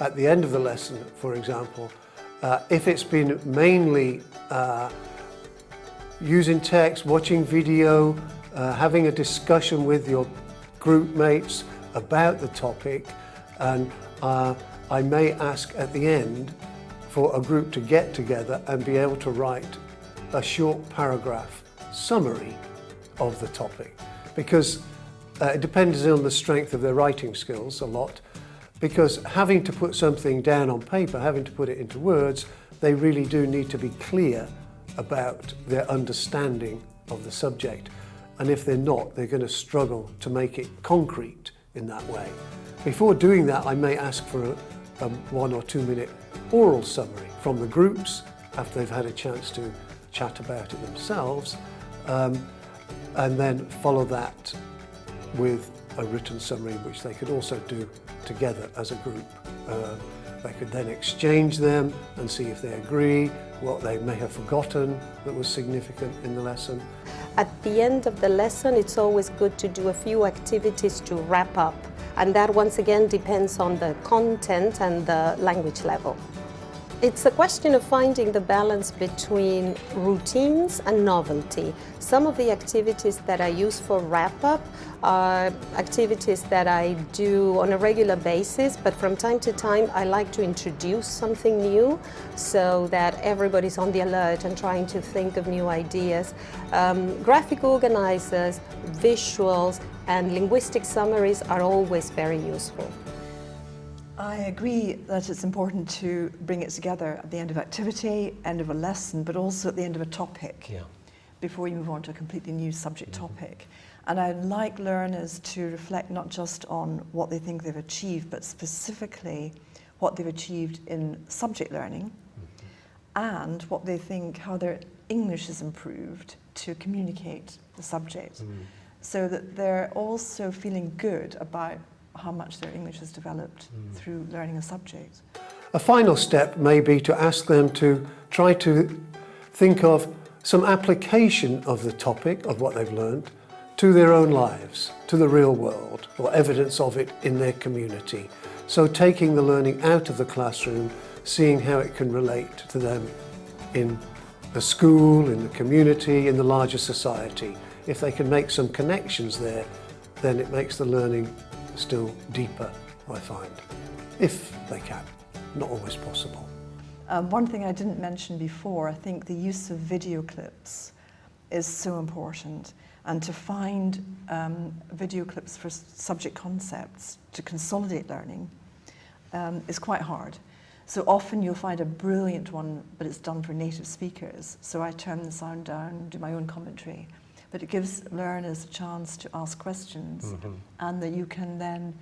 at the end of the lesson, for example, uh, if it's been mainly uh, using text, watching video, uh, having a discussion with your group mates about the topic, and uh, I may ask at the end for a group to get together and be able to write a short paragraph summary of the topic. Because uh, it depends on the strength of their writing skills a lot because having to put something down on paper, having to put it into words, they really do need to be clear about their understanding of the subject. And if they're not, they're going to struggle to make it concrete in that way. Before doing that, I may ask for a, a one or two minute oral summary from the groups after they've had a chance to chat about it themselves, um, and then follow that with a written summary which they could also do together as a group. Uh, they could then exchange them and see if they agree, what they may have forgotten that was significant in the lesson. At the end of the lesson, it's always good to do a few activities to wrap up. And that once again depends on the content and the language level. It's a question of finding the balance between routines and novelty. Some of the activities that I use for wrap-up are activities that I do on a regular basis, but from time to time I like to introduce something new so that everybody's on the alert and trying to think of new ideas. Um, graphic organizers, visuals, and linguistic summaries are always very useful. I agree that it's important to bring it together at the end of activity, end of a lesson, but also at the end of a topic Yeah. before you move on to a completely new subject Mhm. topic. And I'd like learners to reflect not just on what they think they've achieved, but specifically what they've achieved in subject learning and what they think, how their English has improved to communicate the subject. Mm. So that they're also feeling good about how much their English has developed Mm. through learning a subject. A final step may be to ask them to try to think of some application of the topic, of what they've learned, to their own lives, to the real world, or evidence of it in their community. So taking the learning out of the classroom, seeing how it can relate to them in the school, in the community, in the larger society. If they can make some connections there, then it makes the learning still deeper, I find. If they can. Not always possible. Um, one thing I didn't mention before, I think the use of video clips is so important. And to find um, video clips for subject concepts to consolidate learning um, is quite hard. So often you'll find a brilliant one, but it's done for native speakers. So I turn the sound down, do my own commentary. But it gives learners a chance to ask questions Mhm. and that you can then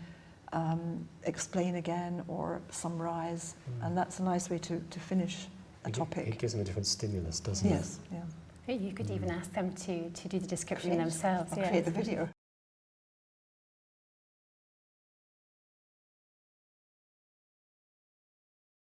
um, explain again or summarize. Mm. And that's a nice way to, to finish a It topic. It gives them a different stimulus, doesn't it? Yes, yeah. You could even ask them to, to do the description Create- themselves. I'll create the video.